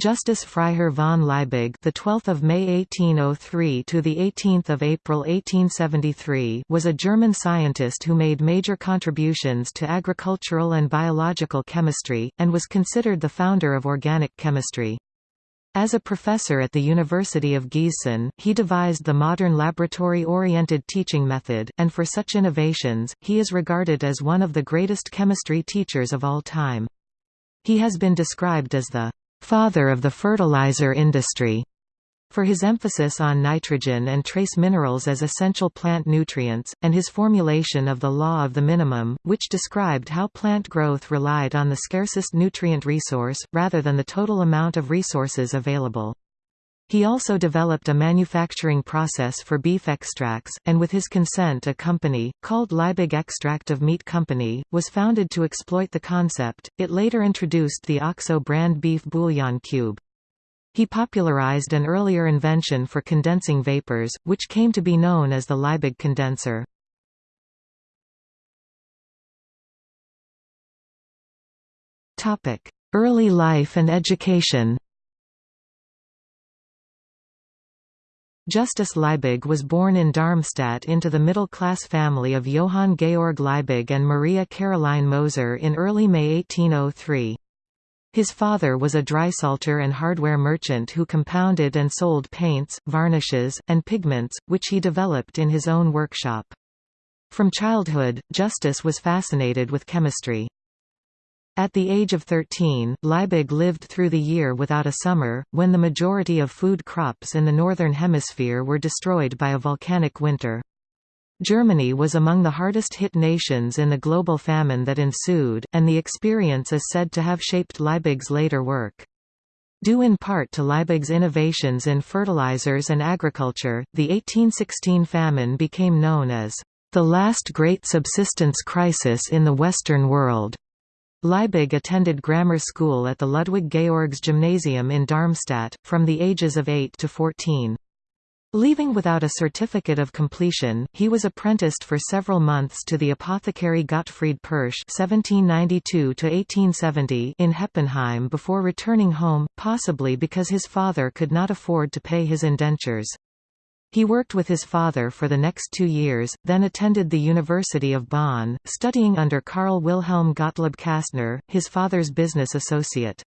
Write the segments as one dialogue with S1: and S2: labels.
S1: Justus Freiherr von Liebig, the 12th of May 1803 to the 18th of April 1873, was a German scientist who made major contributions to agricultural and biological chemistry and was considered the founder of organic chemistry. As a professor at the University of Gießen, he devised the modern laboratory-oriented teaching method, and for such innovations, he is regarded as one of the greatest chemistry teachers of all time. He has been described as the father of the fertilizer industry for his emphasis on nitrogen and trace minerals as essential plant nutrients, and his formulation of the law of the minimum, which described how plant growth relied on the scarcest nutrient resource, rather than the total amount of resources available. He also developed a manufacturing process for beef extracts, and with his consent a company, called Liebig Extract of Meat Company, was founded to exploit the concept. It later introduced the OXO brand beef bouillon cube. He popularized an earlier invention for condensing vapors, which came to be known as the Liebig condenser. Early life and education Justus Liebig was born in Darmstadt into the middle-class family of Johann Georg Liebig and Maria Caroline Moser in early May 1803. His father was a drysalter and hardware merchant who compounded and sold paints, varnishes, and pigments, which he developed in his own workshop. From childhood, Justus was fascinated with chemistry. At the age of 13, Liebig lived through the year without a summer, when the majority of food crops in the Northern Hemisphere were destroyed by a volcanic winter. Germany was among the hardest hit nations in the global famine that ensued, and the experience is said to have shaped Liebig's later work. Due in part to Liebig's innovations in fertilizers and agriculture, the 1816 famine became known as the last great subsistence crisis in the Western world. Liebig attended grammar school at the Ludwig Georgs Gymnasium in Darmstadt, from the ages of 8 to 14. Leaving without a certificate of completion, he was apprenticed for several months to the apothecary Gottfried Pirsch (1792–1870) in Heppenheim before returning home, possibly because his father could not afford to pay his indentures. He worked with his father for the next two years, then attended the University of Bonn, studying under Karl Wilhelm Gottlieb Kastner, his father's business associate.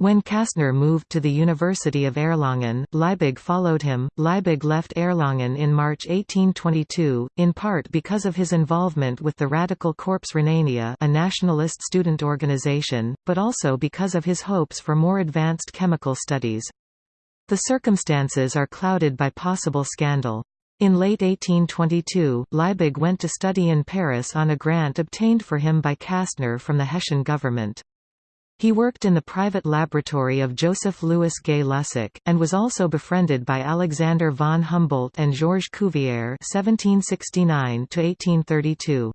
S1: When Kastner moved to the University of Erlangen, Liebig followed him. Liebig left Erlangen in March 1822, in part because of his involvement with the Radical Corps Rhenania, a nationalist student organization, but also because of his hopes for more advanced chemical studies. The circumstances are clouded by possible scandal. In late 1822, Liebig went to study in Paris on a grant obtained for him by Kastner from the Hessian government. He worked in the private laboratory of Joseph Louis Gay-Lussac, and was also befriended by Alexander von Humboldt and Georges Cuvier (1769–1832).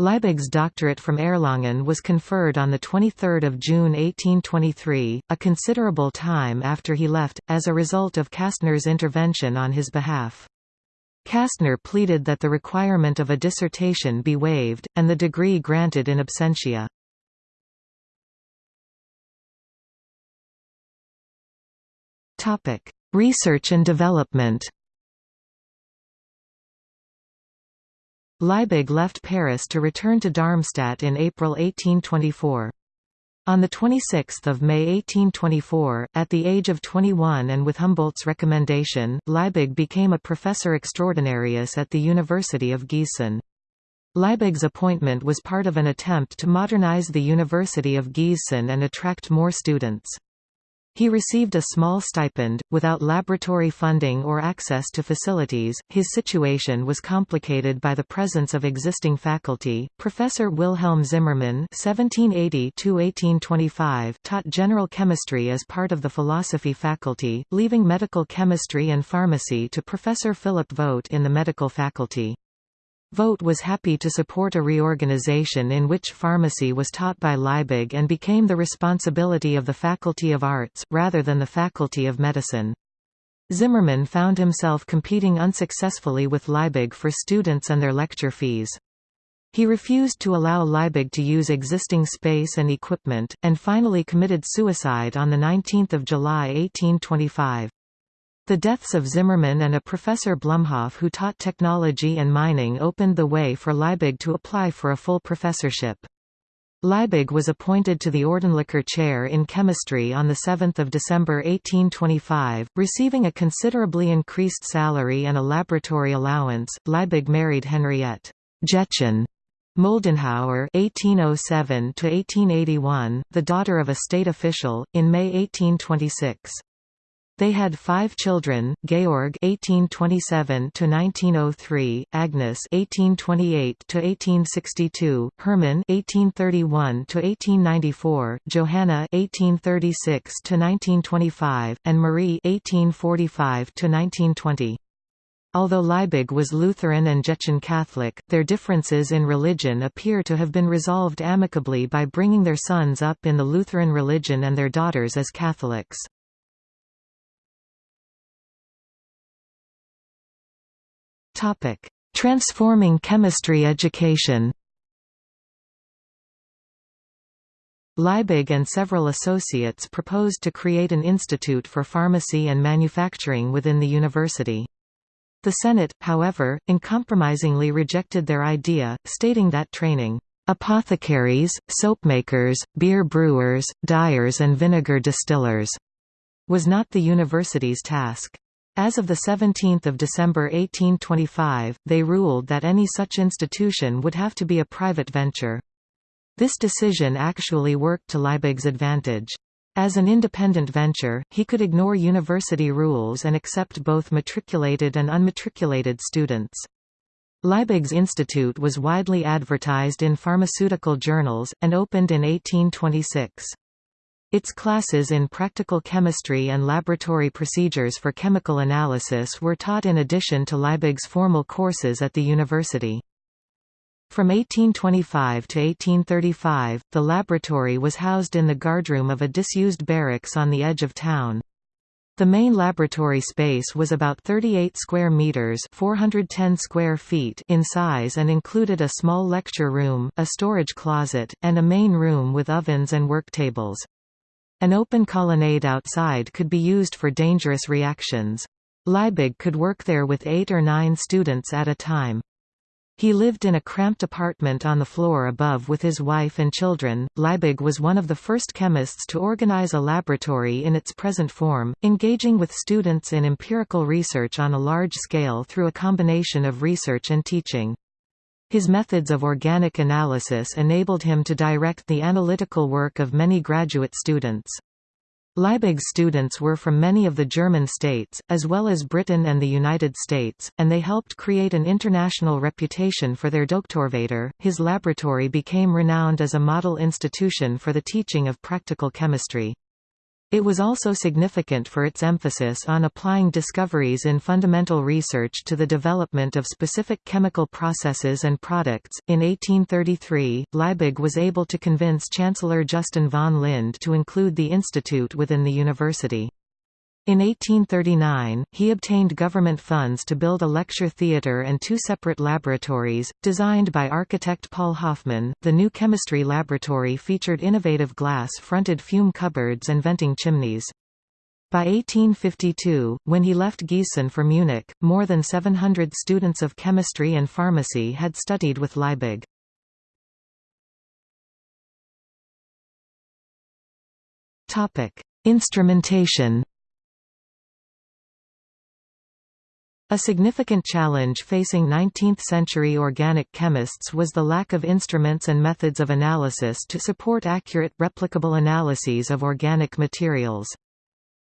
S1: Liebig's doctorate from Erlangen was conferred on 23 June 1823, a considerable time after he left, as a result of Kastner's intervention on his behalf. Kastner pleaded that the requirement of a dissertation be waived, and the degree granted in absentia. Research and development Liebig left Paris to return to Darmstadt in April 1824. On 26 May 1824, at the age of 21 and with Humboldt's recommendation, Liebig became a professor extraordinarius at the University of Gießen. Liebig's appointment was part of an attempt to modernize the University of Gießen and attract more students. He received a small stipend, without laboratory funding or access to facilities. His situation was complicated by the presence of existing faculty. Professor Wilhelm Zimmermann (1780–1825) taught general chemistry as part of the philosophy faculty, leaving medical chemistry and pharmacy to Professor Philip Vogt in the medical faculty. Vogt was happy to support a reorganization in which pharmacy was taught by Liebig and became the responsibility of the Faculty of Arts, rather than the Faculty of Medicine. Zimmermann found himself competing unsuccessfully with Liebig for students and their lecture fees. He refused to allow Liebig to use existing space and equipment, and finally committed suicide on 19 July 1825. The deaths of Zimmermann and a Professor Blumhoff who taught technology and mining opened the way for Liebig to apply for a full professorship. Liebig was appointed to the Ordentlicher Chair in Chemistry on 7 December 1825, receiving a considerably increased salary and a laboratory allowance. Liebig married Henriette Gretchen Moldenhauer (1807–1881), the daughter of a state official, in May 1826. They had five children: Georg (1827–1903), Agnes (1828–1862), Hermann (1831–1894), Johanna (1836–1925), and Marie (1845–1920). Although Liebig was Lutheran and Gretchen Catholic, their differences in religion appear to have been resolved amicably by bringing their sons up in the Lutheran religion and their daughters as Catholics. Transforming chemistry education Liebig and several associates proposed to create an institute for pharmacy and manufacturing within the university. The Senate, however, uncompromisingly rejected their idea, stating that training apothecaries, soapmakers, beer brewers, dyers and vinegar distillers was not the university's task. As of 17 December 1825, they ruled that any such institution would have to be a private venture. This decision actually worked to Liebig's advantage. As an independent venture, he could ignore university rules and accept both matriculated and unmatriculated students. Liebig's institute was widely advertised in pharmaceutical journals, and opened in 1826. Its classes in practical chemistry and laboratory procedures for chemical analysis were taught in addition to Liebig's formal courses at the university. From 1825 to 1835, the laboratory was housed in the guardroom of a disused barracks on the edge of town. The main laboratory space was about 38 square meters, 410 square feet in size and included a small lecture room, a storage closet, and a main room with ovens and work tables. An open colonnade outside could be used for dangerous reactions. Liebig could work there with 8 or 9 students at a time. He lived in a cramped apartment on the floor above with his wife and children. Liebig was one of the first chemists to organize a laboratory in its present form, engaging with students in empirical research on a large scale through a combination of research and teaching. His methods of organic analysis enabled him to direct the analytical work of many graduate students. Liebig's students were from many of the German states, as well as Britain and the United States, and they helped create an international reputation for their Doktorvater. His laboratory became renowned as a model institution for the teaching of practical chemistry. It was also significant for its emphasis on applying discoveries in fundamental research to the development of specific chemical processes and products. In 1833, Liebig was able to convince Chancellor Justin von Lind to include the institute within the university. In 1839, he obtained government funds to build a lecture theatre and two separate laboratories, designed by architect Paul Hofmann. The new chemistry laboratory featured innovative glass-fronted fume cupboards and venting chimneys. By 1852, when he left Gießen for Munich, more than 700 students of chemistry and pharmacy had studied with Liebig. Instrumentation A significant challenge facing 19th-century organic chemists was the lack of instruments and methods of analysis to support accurate, replicable analyses of organic materials.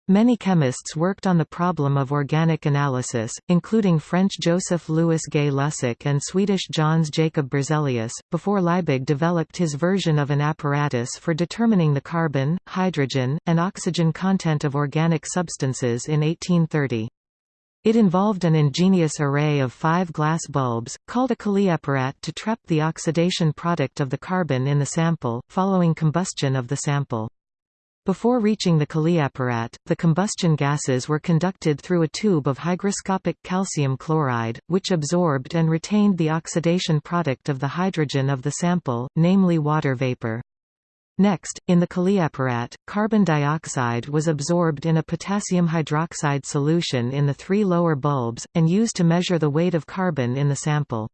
S1: Many chemists worked on the problem of organic analysis, including French Joseph Louis Gay-Lussac and Swedish Jöns Jacob Berzelius, before Liebig developed his version of an apparatus for determining the carbon, hydrogen, and oxygen content of organic substances in 1830. It involved an ingenious array of five glass bulbs, called a Kaliapparat to trap the oxidation product of the carbon in the sample, following combustion of the sample. Before reaching the Kaliapparat, the combustion gases were conducted through a tube of hygroscopic calcium chloride, which absorbed and retained the oxidation product of the hydrogen of the sample, namely water vapor. Next, in the Kaliapparat, carbon dioxide was absorbed in a potassium hydroxide solution in the three lower bulbs, and used to measure the weight of carbon in the sample.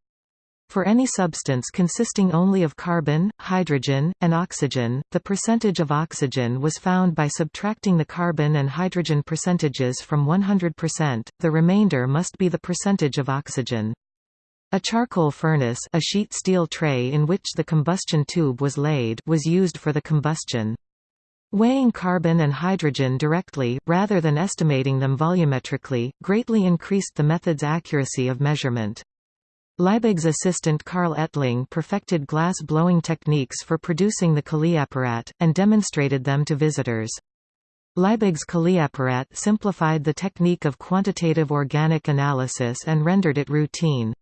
S1: For any substance consisting only of carbon, hydrogen, and oxygen, the percentage of oxygen was found by subtracting the carbon and hydrogen percentages from 100%, the remainder must be the percentage of oxygen. A charcoal furnace a sheet steel tray in which the combustion tube was laid was used for the combustion. Weighing carbon and hydrogen directly, rather than estimating them volumetrically, greatly increased the method's accuracy of measurement. Liebig's assistant Karl Ettling perfected glass-blowing techniques for producing the Kaliapparat, and demonstrated them to visitors. Liebig's Kaliapparat simplified the technique of quantitative organic analysis and rendered it routine.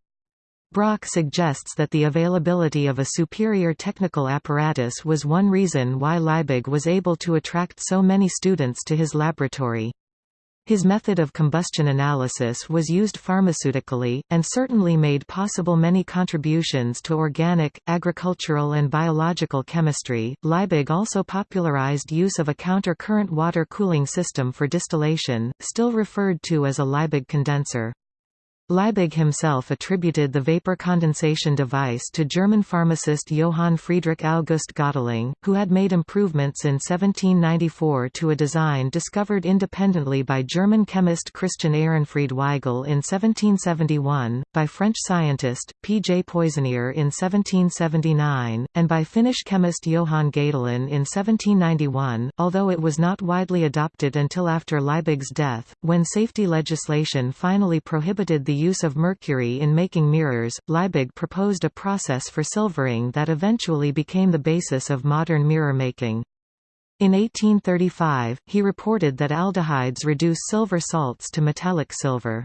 S1: Brock suggests that the availability of a superior technical apparatus was one reason why Liebig was able to attract so many students to his laboratory. His method of combustion analysis was used pharmaceutically, and certainly made possible many contributions to organic, agricultural and biological chemistry. Liebig also popularized use of a counter-current water cooling system for distillation, still referred to as a Liebig condenser. Liebig himself attributed the vapor condensation device to German pharmacist Johann Friedrich August Göttling, who had made improvements in 1794 to a design discovered independently by German chemist Christian Ehrenfried Weigel in 1771, by French scientist, P. J. Poissonier in 1779, and by Finnish chemist Johann Gadolin in 1791, although it was not widely adopted until after Liebig's death, when safety legislation finally prohibited the use of mercury in making mirrors, Liebig proposed a process for silvering that eventually became the basis of modern mirror making. In 1835, he reported that aldehydes reduce silver salts to metallic silver.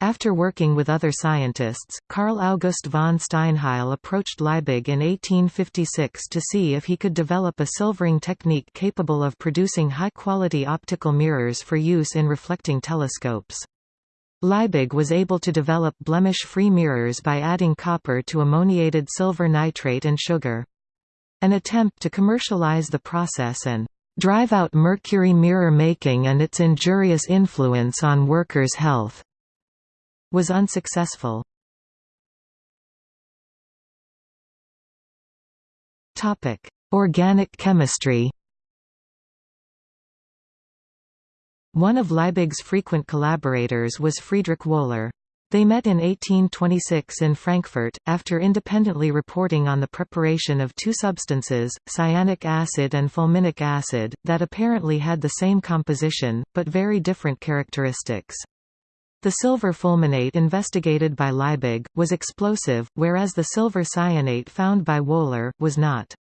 S1: After working with other scientists, Carl August von Steinheil approached Liebig in 1856 to see if he could develop a silvering technique capable of producing high-quality optical mirrors for use in reflecting telescopes. Liebig was able to develop blemish-free mirrors by adding copper to ammoniated silver nitrate and sugar. An attempt to commercialize the process and drive out mercury mirror making and its injurious influence on workers' health was unsuccessful. Organic chemistry One of Liebig's frequent collaborators was Friedrich Wöhler. They met in 1826 in Frankfurt, after independently reporting on the preparation of two substances, cyanic acid and fulminic acid, that apparently had the same composition, but very different characteristics. The silver fulminate investigated by Liebig, was explosive, whereas the silver cyanate found by Wöhler, was not.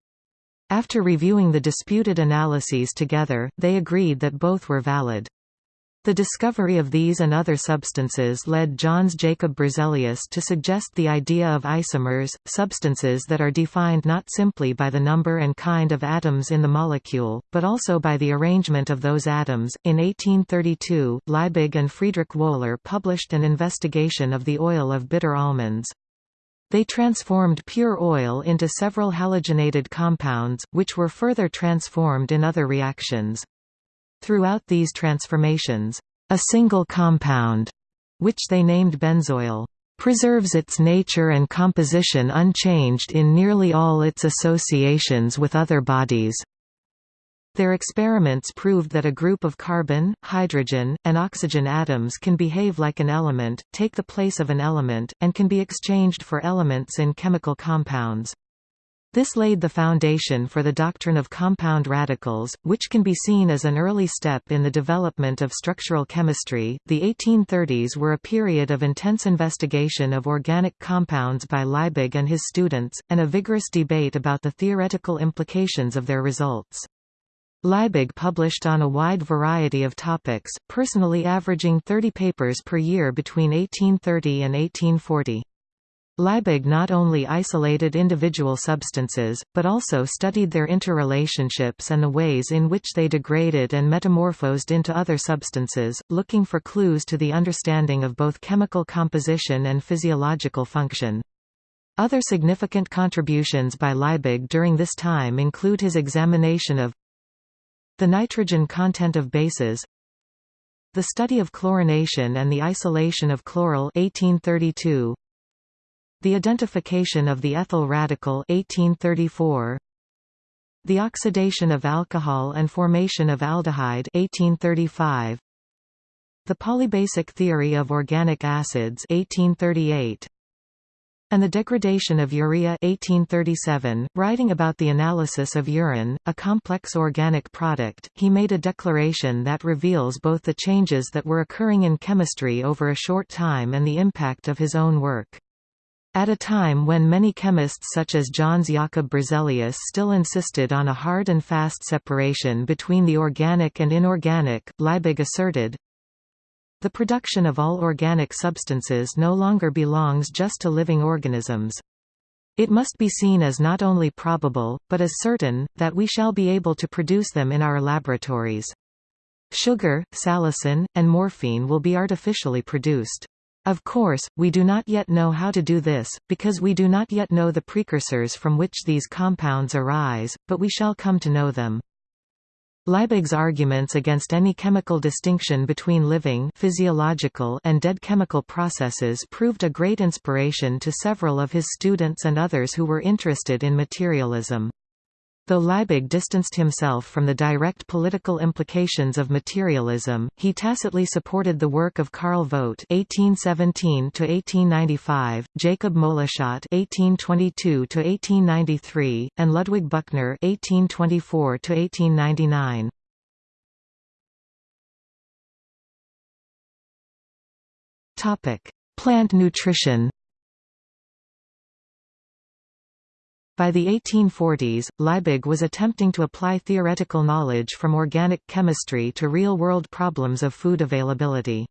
S1: After reviewing the disputed analyses together, they agreed that both were valid. The discovery of these and other substances led Jöns Jacob Berzelius to suggest the idea of isomers, substances that are defined not simply by the number and kind of atoms in the molecule, but also by the arrangement of those atoms. In 1832, Liebig and Friedrich Wöhler published an investigation of the oil of bitter almonds. They transformed pure oil into several halogenated compounds, which were further transformed in other reactions. Throughout these transformations, a single compound, which they named benzoyl, preserves its nature and composition unchanged in nearly all its associations with other bodies. Their experiments proved that a group of carbon, hydrogen, and oxygen atoms can behave like an element, take the place of an element, and can be exchanged for elements in chemical compounds. This laid the foundation for the doctrine of compound radicals, which can be seen as an early step in the development of structural chemistry. The 1830s were a period of intense investigation of organic compounds by Liebig and his students, and a vigorous debate about the theoretical implications of their results. Liebig published on a wide variety of topics, personally averaging 30 papers per year between 1830 and 1840. Liebig not only isolated individual substances, but also studied their interrelationships and the ways in which they degraded and metamorphosed into other substances, looking for clues to the understanding of both chemical composition and physiological function. Other significant contributions by Liebig during this time include his examination of the nitrogen content of bases, the study of chlorination and the isolation of chloral 1832, the identification of the ethyl radical 1834, the oxidation of alcohol and formation of aldehyde 1835, the polybasic theory of organic acids 1838, and the degradation of urea 1837, writing about the analysis of urine, a complex organic product, he made a declaration that reveals both the changes that were occurring in chemistry over a short time and the impact of his own work. At a time when many chemists such as Jöns Jakob Berzelius still insisted on a hard and fast separation between the organic and inorganic, Liebig asserted, The production of all organic substances no longer belongs just to living organisms. It must be seen as not only probable, but as certain, that we shall be able to produce them in our laboratories. Sugar, salicin, and morphine will be artificially produced. Of course, we do not yet know how to do this, because we do not yet know the precursors from which these compounds arise, but we shall come to know them. Liebig's arguments against any chemical distinction between living physiological and dead chemical processes proved a great inspiration to several of his students and others who were interested in materialism. Though Liebig distanced himself from the direct political implications of materialism, he tacitly supported the work of Karl Vogt (1817–1895), Jacob Moleschott (1822–1893), and Ludwig Büchner (1824–1899). Topic: Plant nutrition. By the 1840s, Liebig was attempting to apply theoretical knowledge from organic chemistry to real-world problems of food availability.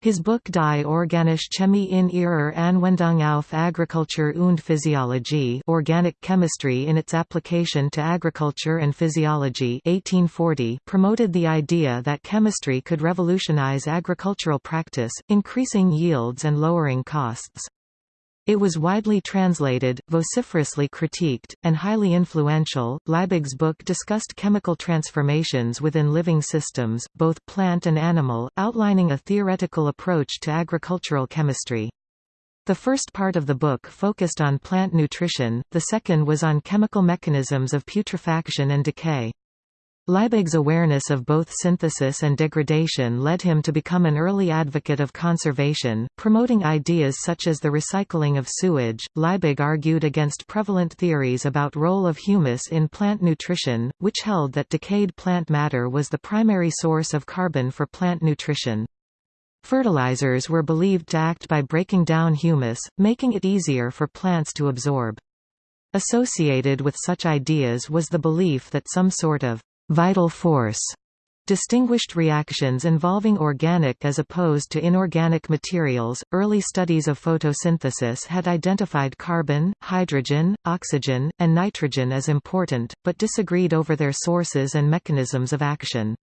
S1: His book Die organische Chemie in ihrer Anwendung auf Agriculture und Physiologie Organic Chemistry in its application to agriculture and physiology 1840 promoted the idea that chemistry could revolutionize agricultural practice, increasing yields and lowering costs. It was widely translated, vociferously critiqued, and highly influential. Liebig's book discussed chemical transformations within living systems, both plant and animal, outlining a theoretical approach to agricultural chemistry. The first part of the book focused on plant nutrition, the second was on chemical mechanisms of putrefaction and decay. Liebig's awareness of both synthesis and degradation led him to become an early advocate of conservation, promoting ideas such as the recycling of sewage. Liebig argued against prevalent theories about role of humus in plant nutrition, which held that decayed plant matter was the primary source of carbon for plant nutrition. Fertilizers were believed to act by breaking down humus, making it easier for plants to absorb. Associated with such ideas was the belief that some sort of vital force distinguished reactions involving organic as opposed to inorganic materials. Early studies of photosynthesis had identified carbon, hydrogen, oxygen, and nitrogen as important, but disagreed over their sources and mechanisms of action.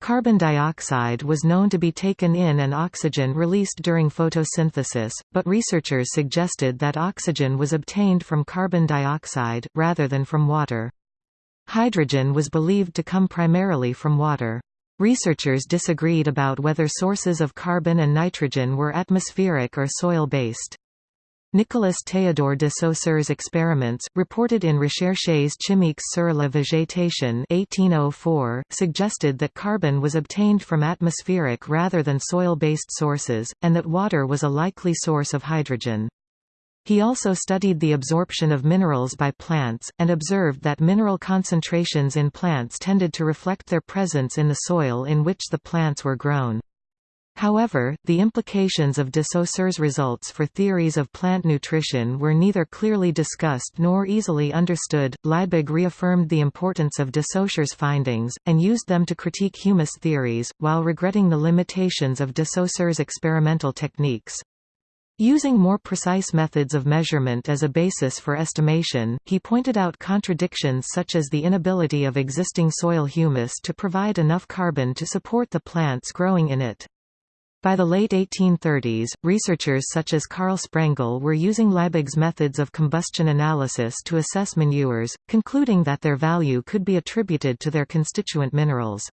S1: Carbon dioxide was known to be taken in and oxygen released during photosynthesis, but researchers suggested that oxygen was obtained from carbon dioxide, rather than from water. Hydrogen was believed to come primarily from water. Researchers disagreed about whether sources of carbon and nitrogen were atmospheric or soil-based. Nicolas Théodore de Saussure's experiments, reported in Recherches chimiques sur la végétation 1804, suggested that carbon was obtained from atmospheric rather than soil-based sources, and that water was a likely source of hydrogen. He also studied the absorption of minerals by plants, and observed that mineral concentrations in plants tended to reflect their presence in the soil in which the plants were grown. However, the implications of de Saussure's results for theories of plant nutrition were neither clearly discussed nor easily understood. Liebig reaffirmed the importance of de Saussure's findings, and used them to critique humus theories, while regretting the limitations of de Saussure's experimental techniques. Using more precise methods of measurement as a basis for estimation, he pointed out contradictions such as the inability of existing soil humus to provide enough carbon to support the plants growing in it. By the late 1830s, researchers such as Karl Sprengel were using Liebig's methods of combustion analysis to assess manures, concluding that their value could be attributed to their constituent minerals.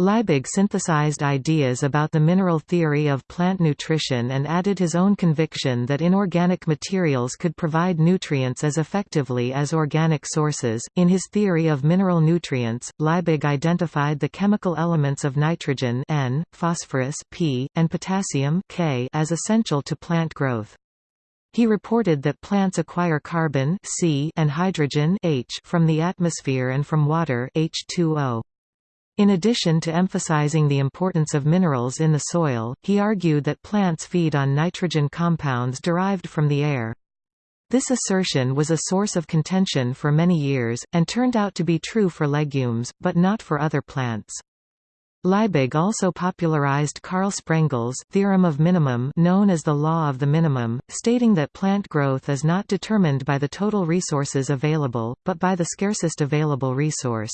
S1: Liebig synthesized ideas about the mineral theory of plant nutrition and added his own conviction that inorganic materials could provide nutrients as effectively as organic sources. In his theory of mineral nutrients, Liebig identified the chemical elements of nitrogen N, phosphorus P, and potassium K as essential to plant growth. He reported that plants acquire carbon C and hydrogen H from the atmosphere and from water H2O. In addition to emphasizing the importance of minerals in the soil, he argued that plants feed on nitrogen compounds derived from the air. This assertion was a source of contention for many years, and turned out to be true for legumes, but not for other plants. Liebig also popularized Karl Sprengel's theorem of minimum known as the law of the minimum, stating that plant growth is not determined by the total resources available, but by the scarcest available resource.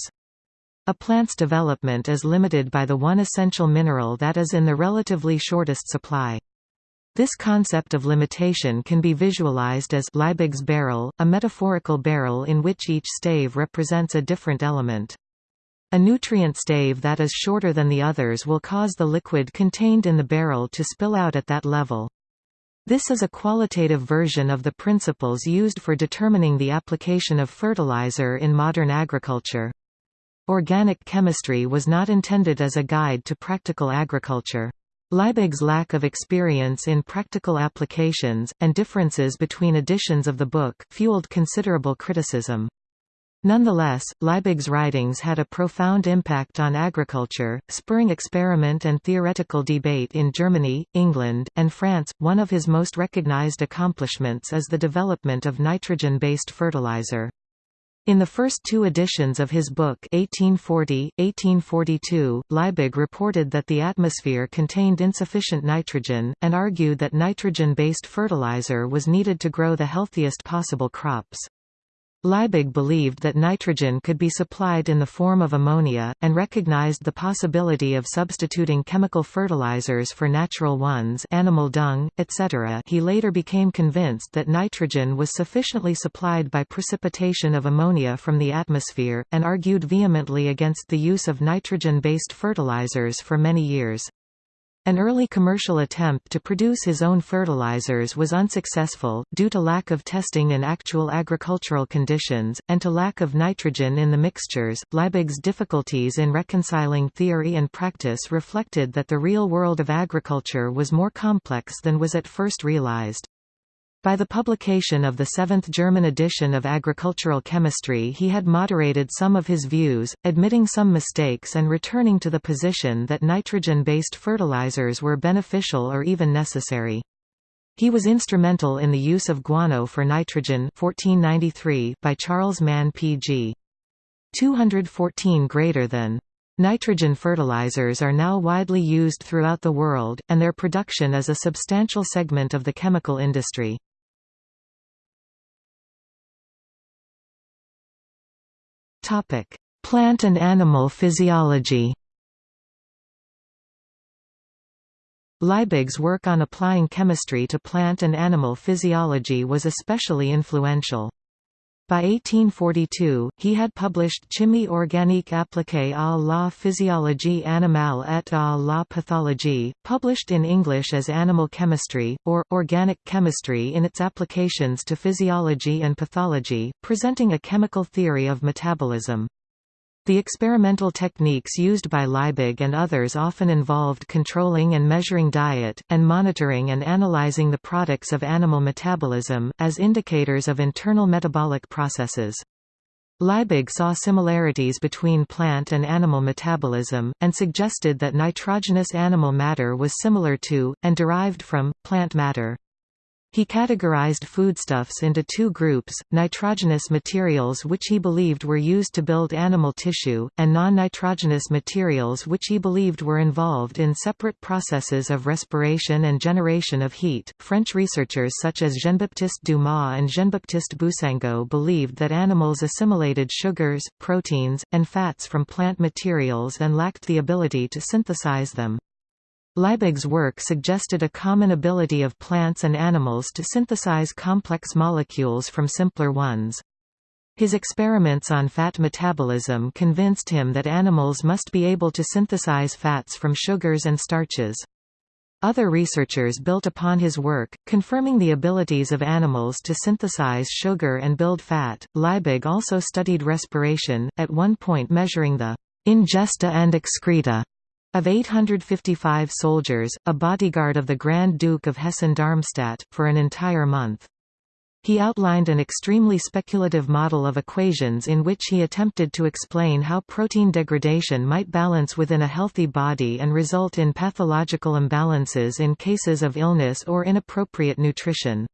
S1: A plant's development is limited by the one essential mineral that is in the relatively shortest supply. This concept of limitation can be visualized as Liebig's barrel, a metaphorical barrel in which each stave represents a different element. A nutrient stave that is shorter than the others will cause the liquid contained in the barrel to spill out at that level. This is a qualitative version of the principles used for determining the application of fertilizer in modern agriculture. Organic chemistry was not intended as a guide to practical agriculture. Liebig's lack of experience in practical applications, and differences between editions of the book, fueled considerable criticism. Nonetheless, Liebig's writings had a profound impact on agriculture, spurring experiment and theoretical debate in Germany, England, and France. One of his most recognized accomplishments is the development of nitrogen-based fertilizer. In the first two editions of his book 1840, 1842, Liebig reported that the atmosphere contained insufficient nitrogen, and argued that nitrogen-based fertilizer was needed to grow the healthiest possible crops. Liebig believed that nitrogen could be supplied in the form of ammonia, and recognized the possibility of substituting chemical fertilizers for natural ones animal dung, etc. He later became convinced that nitrogen was sufficiently supplied by precipitation of ammonia from the atmosphere, and argued vehemently against the use of nitrogen-based fertilizers for many years. An early commercial attempt to produce his own fertilizers was unsuccessful, due to lack of testing in actual agricultural conditions, and to lack of nitrogen in the mixtures. Liebig's difficulties in reconciling theory and practice reflected that the real world of agriculture was more complex than was at first realized. By the publication of the seventh German edition of Agricultural Chemistry he had moderated some of his views, admitting some mistakes and returning to the position that nitrogen-based fertilizers were beneficial or even necessary. He was instrumental in the use of guano for nitrogen 1493 by Charles Mann P.G. 214 greater than Nitrogen fertilizers are now widely used throughout the world, and their production is a substantial segment of the chemical industry. Topic: Plant and animal physiology. Liebig's work on applying chemistry to plant and animal physiology was especially influential. By 1842, he had published Chimie organique appliquée à la physiologie animale et à la pathologie, published in English as Animal Chemistry, or, Organic Chemistry in its applications to physiology and pathology, presenting a chemical theory of metabolism. The experimental techniques used by Liebig and others often involved controlling and measuring diet, and monitoring and analyzing the products of animal metabolism, as indicators of internal metabolic processes. Liebig saw similarities between plant and animal metabolism, and suggested that nitrogenous animal matter was similar to, and derived from, plant matter. He categorized foodstuffs into two groups, nitrogenous materials which he believed were used to build animal tissue, and non-nitrogenous materials which he believed were involved in separate processes of respiration and generation of heat. French researchers such as Jean-Baptiste Dumas and Jean-Baptiste Boussingault believed that animals assimilated sugars, proteins, and fats from plant materials and lacked the ability to synthesize them. Liebig's work suggested a common ability of plants and animals to synthesize complex molecules from simpler ones. His experiments on fat metabolism convinced him that animals must be able to synthesize fats from sugars and starches. Other researchers built upon his work, confirming the abilities of animals to synthesize sugar and build fat. Liebig also studied respiration, at one point measuring the ingesta and excreta of 855 soldiers, a bodyguard of the Grand Duke of Hessen-Darmstadt, for an entire month. He outlined an extremely speculative model of equations in which he attempted to explain how protein degradation might balance within a healthy body and result in pathological imbalances in cases of illness or inappropriate nutrition.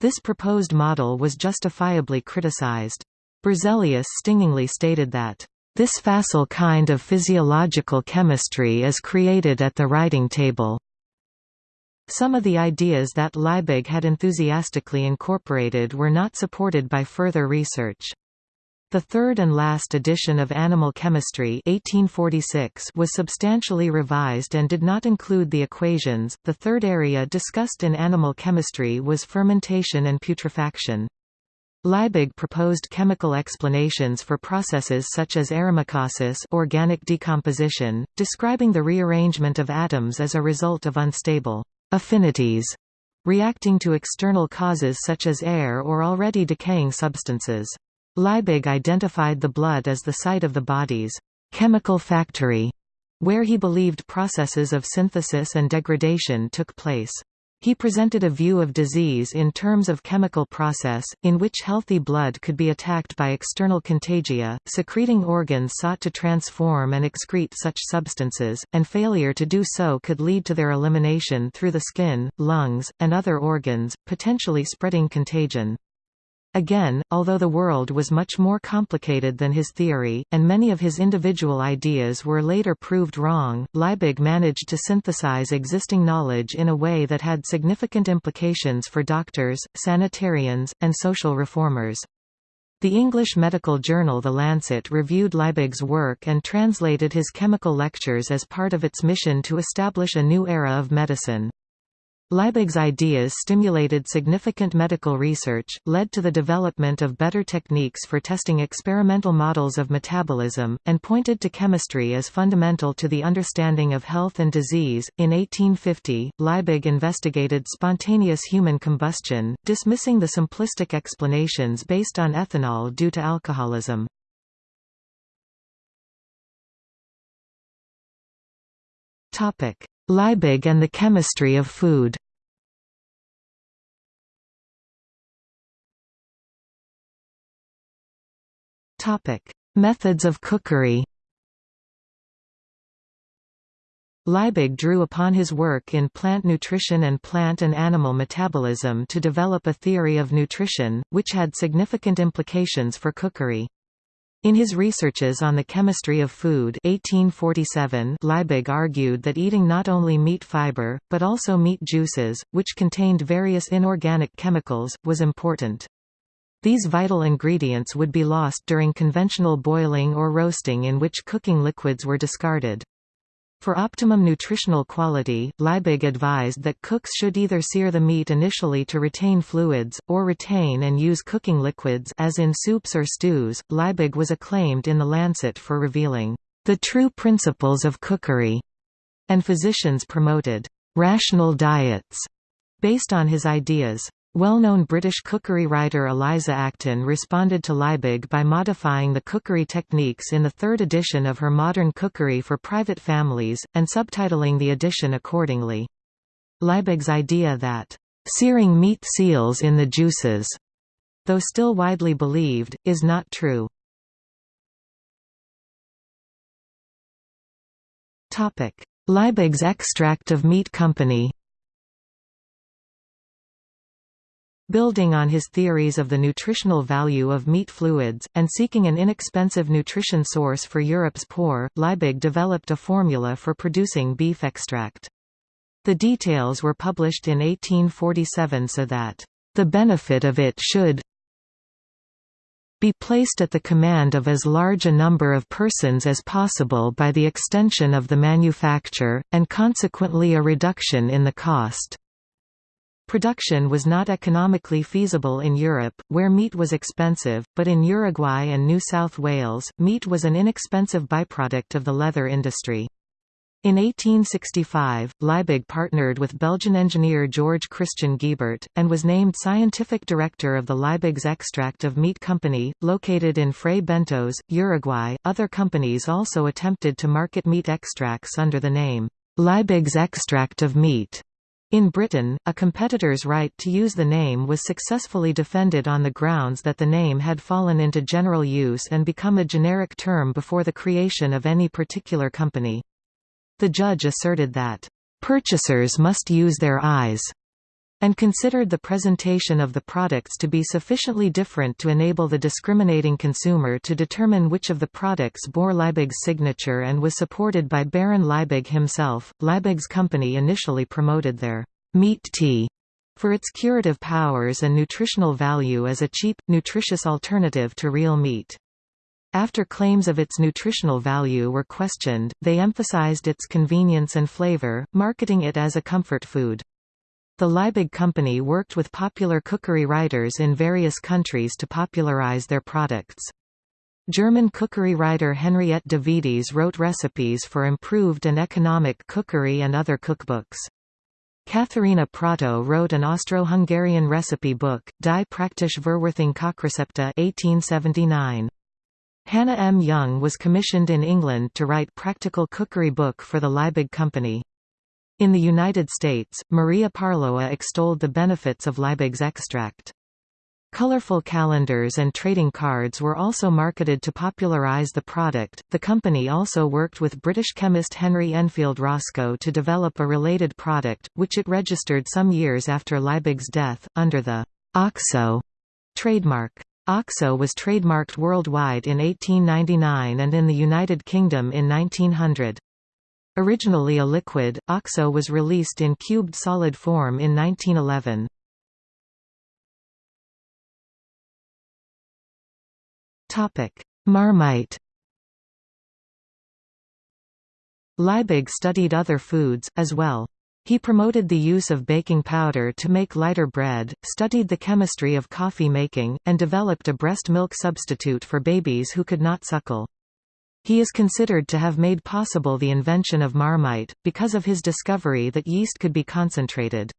S1: This proposed model was justifiably criticized. Berzelius stingingly stated that this facile kind of physiological chemistry is created at the writing table. Some of the ideas that Liebig had enthusiastically incorporated were not supported by further research. The third and last edition of Animal Chemistry 1846 was substantially revised and did not include the equations. The third area discussed in animal chemistry was fermentation and putrefaction. Liebig proposed chemical explanations for processes such as eremacausis organic decomposition, describing the rearrangement of atoms as a result of unstable affinities reacting to external causes such as air or already decaying substances. Liebig identified the blood as the site of the body's chemical factory, where he believed processes of synthesis and degradation took place. He presented a view of disease in terms of chemical process, in which healthy blood could be attacked by external contagia, secreting organs sought to transform and excrete such substances, and failure to do so could lead to their elimination through the skin, lungs, and other organs, potentially spreading contagion. Again, although the world was much more complicated than his theory, and many of his individual ideas were later proved wrong, Liebig managed to synthesize existing knowledge in a way that had significant implications for doctors, sanitarians, and social reformers. The English medical journal The Lancet reviewed Liebig's work and translated his chemical lectures as part of its mission to establish a new era of medicine. Liebig's ideas stimulated significant medical research, led to the development of better techniques for testing experimental models of metabolism, and pointed to chemistry as fundamental to the understanding of health and disease. In 1850, Liebig investigated spontaneous human combustion, dismissing the simplistic explanations based on ethanol due to alcoholism. Topic: Liebig and the chemistry of food. Topic: Methods of cookery. Liebig drew upon his work in plant nutrition and plant and animal metabolism to develop a theory of nutrition, which had significant implications for cookery. In his researches on the chemistry of food 1847, Liebig argued that eating not only meat fiber, but also meat juices, which contained various inorganic chemicals, was important. These vital ingredients would be lost during conventional boiling or roasting in which cooking liquids were discarded. For optimum nutritional quality, Liebig advised that cooks should either sear the meat initially to retain fluids, or retain and use cooking liquids as in soups or stews. Liebig was acclaimed in The Lancet for revealing the true principles of cookery, and physicians promoted rational diets based on his ideas. Well-known British cookery writer Eliza Acton responded to Liebig by modifying the cookery techniques in the third edition of her Modern Cookery for Private Families, and subtitling the edition accordingly. Liebig's idea that, "...searing meat seals in the juices," though still widely believed, is not true. Liebig's extract of meat company Building on his theories of the nutritional value of meat fluids, and seeking an inexpensive nutrition source for Europe's poor, Liebig developed a formula for producing beef extract. The details were published in 1847 so that, "...the benefit of it should be placed at the command of as large a number of persons as possible by the extension of the manufacture, and consequently a reduction in the cost." Production was not economically feasible in Europe, where meat was expensive, but in Uruguay and New South Wales, meat was an inexpensive byproduct of the leather industry. In 1865, Liebig partnered with Belgian engineer George Christian Giebert, and was named scientific director of the Liebig's Extract of Meat Company, located in Fray Bentos, Uruguay. Other companies also attempted to market meat extracts under the name Liebig's Extract of Meat. In Britain, a competitor's right to use the name was successfully defended on the grounds that the name had fallen into general use and become a generic term before the creation of any particular company. The judge asserted that, "...purchasers must use their eyes," and considered the presentation of the products to be sufficiently different to enable the discriminating consumer to determine which of the products bore Liebig's signature and was supported by Baron Liebig himself. Liebig's company initially promoted their meat tea for its curative powers and nutritional value as a cheap, nutritious alternative to real meat. After claims of its nutritional value were questioned, they emphasized its convenience and flavor, marketing it as a comfort food. The Liebig Company worked with popular cookery writers in various countries to popularize their products. German cookery writer Henriette Davidis wrote recipes for improved and economic cookery and other cookbooks. Katharina Prato wrote an Austro-Hungarian recipe book, Die praktische Verwertung Kochrecepte 1879. Hannah M. Young was commissioned in England to write practical cookery book for the Liebig Company. In the United States, Maria Parloa extolled the benefits of Liebig's extract. Colorful calendars and trading cards were also marketed to popularize the product. The company also worked with British chemist Henry Enfield Roscoe to develop a related product, which it registered some years after Liebig's death, under the OXO trademark. OXO was trademarked worldwide in 1899 and in the United Kingdom in 1900. Originally a liquid, OXO was released in cubed solid form in 1911. Marmite Liebig studied other foods, as well. He promoted the use of baking powder to make lighter bread, studied the chemistry of coffee making, and developed a breast milk substitute for babies who could not suckle. He is considered to have made possible the invention of Marmite, because of his discovery that yeast could be concentrated.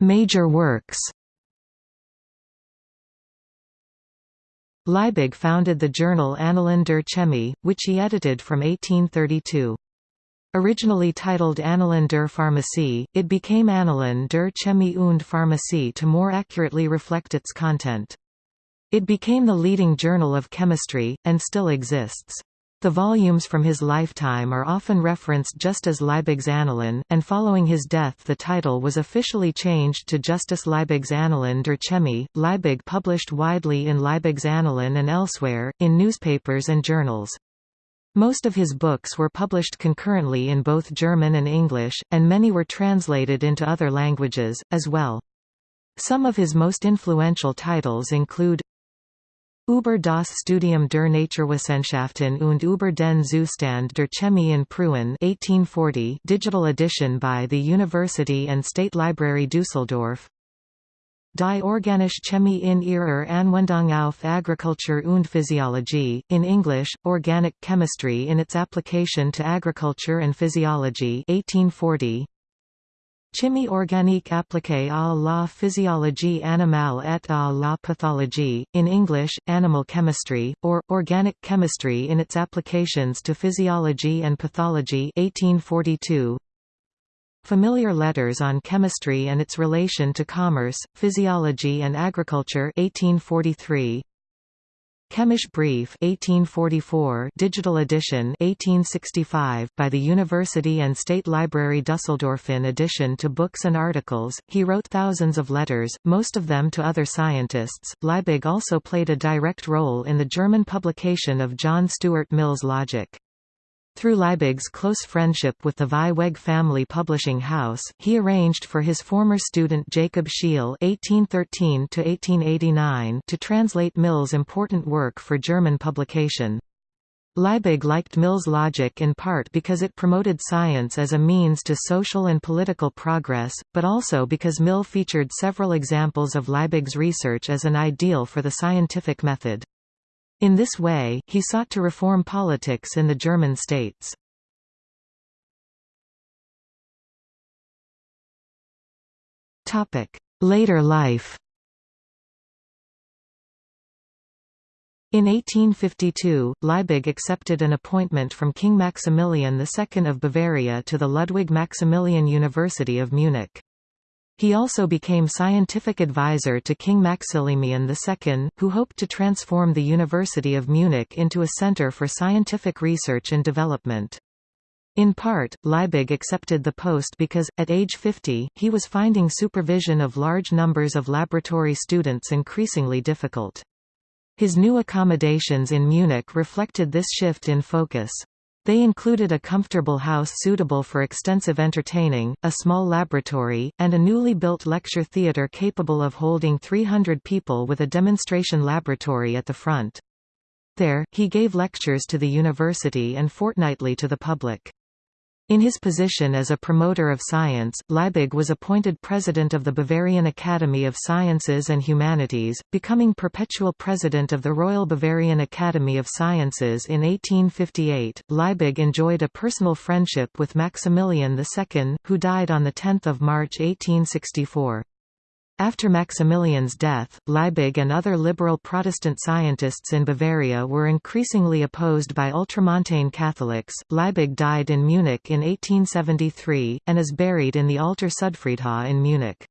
S1: Major works Liebig founded the journal Annalen der Chemie, which he edited from 1832. Originally titled Annalen der Pharmacie, it became Annalen der Chemie und Pharmacie to more accurately reflect its content. It became the leading journal of chemistry, and still exists. The volumes from his lifetime are often referenced just as Liebig's Annalen, and following his death the title was officially changed to Justus Liebig's Annalen der Chemie. Liebig published widely in Liebig's Annalen and elsewhere, in newspapers and journals. Most of his books were published concurrently in both German and English, and many were translated into other languages, as well. Some of his most influential titles include Über das Studium der Naturwissenschaften und über den Zustand der Chemie in Preußen 1840 digital edition by the University and State Library Düsseldorf Die organische Chemie in ihrer Anwendung auf Agriculture und Physiologie, in English, Organic Chemistry in its application to agriculture and physiology 1840. Chimie organique appliquée à la physiologie animale et à la pathologie, in English, Animal Chemistry, or, Organic Chemistry in its applications to physiology and pathology 1842. Familiar Letters on Chemistry and its Relation to Commerce, Physiology and Agriculture 1843. Chemische Brief 1844 digital edition 1865 by the University and State Library Dusseldorf in addition to books and articles. He wrote thousands of letters most of them to other scientists. Liebig also played a direct role in the German publication of John Stuart Mill's logic through Liebig's close friendship with the Vieweg family publishing house, he arranged for his former student Jacob Schiel (1813–1889) to translate Mill's important work for German publication. Liebig liked Mill's logic in part because it promoted science as a means to social and political progress, but also because Mill featured several examples of Liebig's research as an ideal for the scientific method. In this way, he sought to reform politics in the German states. Later life In 1852, Liebig accepted an appointment from King Maximilian II of Bavaria to the Ludwig Maximilian University of Munich. He also became scientific advisor to King Maximilian II, who hoped to transform the University of Munich into a center for scientific research and development. In part, Liebig accepted the post because, at age 50, he was finding supervision of large numbers of laboratory students increasingly difficult. His new accommodations in Munich reflected this shift in focus. They included a comfortable house suitable for extensive entertaining, a small laboratory, and a newly built lecture theatre capable of holding 300 people with a demonstration laboratory at the front. There, he gave lectures to the university and fortnightly to the public. In his position as a promoter of science, Liebig was appointed president of the Bavarian Academy of Sciences and Humanities, becoming perpetual president of the Royal Bavarian Academy of Sciences in 1858. Liebig enjoyed a personal friendship with Maximilian II, who died on 10 March 1864. After Maximilian's death, Liebig and other liberal Protestant scientists in Bavaria were increasingly opposed by ultramontane Catholics. Liebig died in Munich in 1873, and is buried in the Alter Südfriedhof in Munich.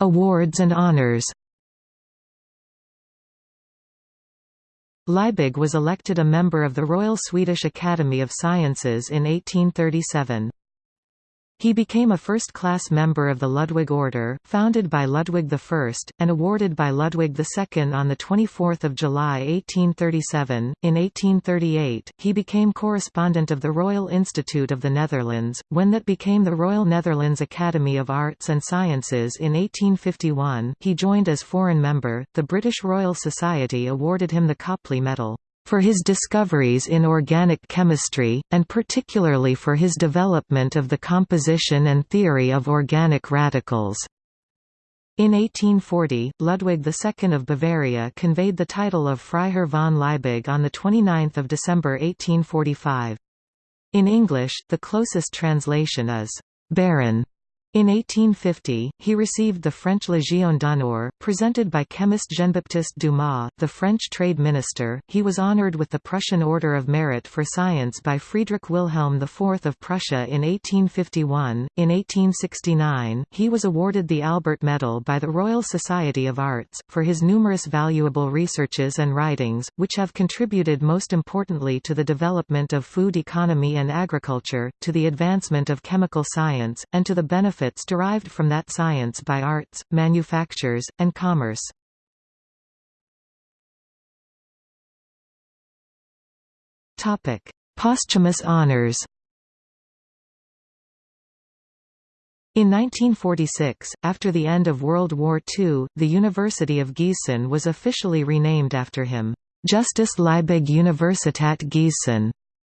S1: Awards and honors Liebig was elected a member of the Royal Swedish Academy of Sciences in 1837. He became a first-class member of the Ludwig Order, founded by Ludwig I, and awarded by Ludwig II on 24 July 1837. In 1838, he became correspondent of the Royal Institute of the Netherlands, when that became the Royal Netherlands Academy of Arts and Sciences in 1851. He joined as foreign member. The British Royal Society awarded him the Copley Medal for his discoveries in organic chemistry, and particularly for his development of the composition and theory of organic radicals. In 1840, Ludwig II of Bavaria conveyed the title of Freiherr von Liebig on 29 December 1845. In English, the closest translation is, Baron. In 1850, he received the French Légion d'honneur, presented by chemist Jean-Baptiste Dumas, the French trade minister. He was honored with the Prussian Order of Merit for Science by Friedrich Wilhelm IV of Prussia in 1851. In 1869, he was awarded the Albert Medal by the Royal Society of Arts, for his numerous valuable researches and writings, which have contributed most importantly to the development of food economy and agriculture, to the advancement of chemical science, and to the benefit derived from that science by arts, manufactures, and commerce. Posthumous honors In 1946, after the end of World War II, the University of Gießen was officially renamed after him, Justus Liebig Universität Gießen.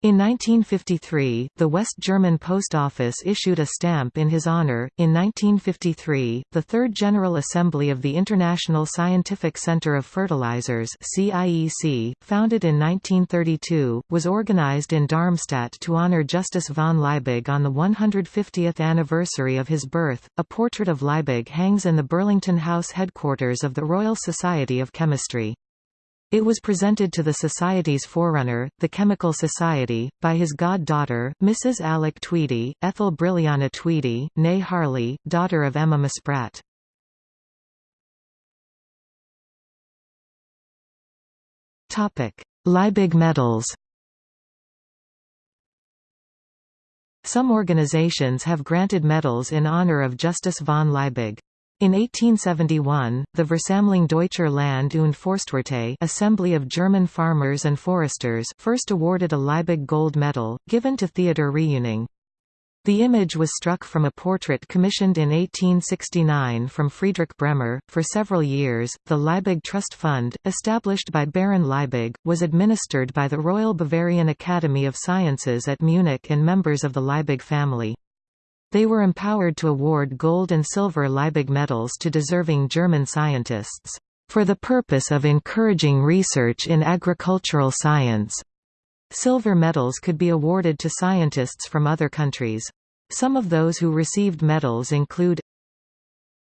S1: In 1953, the West German Post Office issued a stamp in his honor. In 1953, the Third General Assembly of the International Scientific Center of Fertilizers (CIEC), founded in 1932, was organized in Darmstadt to honor Justus von Liebig on the 150th anniversary of his birth. A portrait of Liebig hangs in the Burlington House headquarters of the Royal Society of Chemistry. It was presented to the Society's forerunner, the Chemical Society, by his god-daughter, Mrs. Alec Tweedy, Ethel Brilliana Tweedy, née Harley, daughter of Emma Muspratt. Liebig medals Some organizations have granted medals in honor of Justus von Liebig. In 1871, the Versammlung Deutscher Land- und Forstwirte Assembly of German Farmers and Foresters first awarded a Liebig Gold Medal, given to Theodor Reuning. The image was struck from a portrait commissioned in 1869 from Friedrich Bremer. For several years, the Liebig Trust Fund, established by Baron Liebig, was administered by the Royal Bavarian Academy of Sciences at Munich and members of the Liebig family. They were empowered to award gold and silver Liebig medals to deserving German scientists, "...for the purpose of encouraging research in agricultural science." Silver medals could be awarded to scientists from other countries. Some of those who received medals include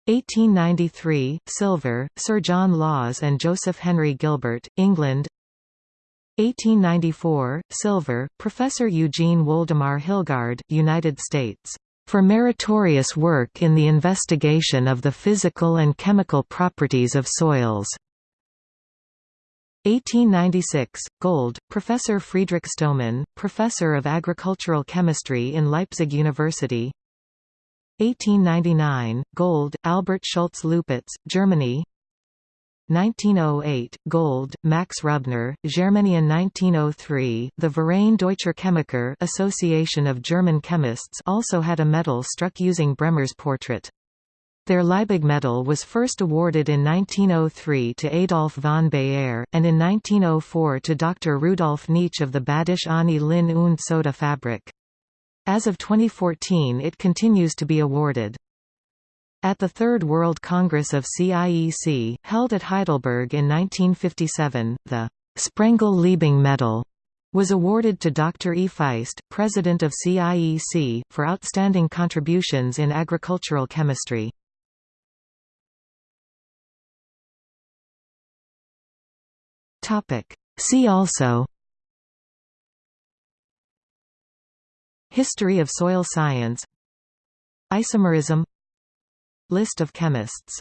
S1: 1893, silver, Sir John Lawes and Joseph Henry Gilbert, England 1894, silver, Professor Eugene Woldemar Hilgard, United States for meritorious work in the investigation of the physical and chemical properties of soils. 1896, gold, Professor Friedrich Stohmann, Professor of Agricultural Chemistry in Leipzig University 1899, gold, Albert Schultz Lupitz, Germany 1908, Gold, Max Rubner, Germanian 1903, the Verein Deutscher Chemiker Association of German Chemists also had a medal struck using Bremer's portrait. Their Liebig medal was first awarded in 1903 to Adolf von Baeyer, and in 1904 to Dr. Rudolf Knietsch of the Badische Anilin und Soda Fabrik. As of 2014 it continues to be awarded. At the Third World Congress of CIEC, held at Heidelberg in 1957, the Sprengel-Liebig Medal was awarded to Dr. E. Feist, president of CIEC, for outstanding contributions in agricultural chemistry. See also History of soil science Isomerism List of chemists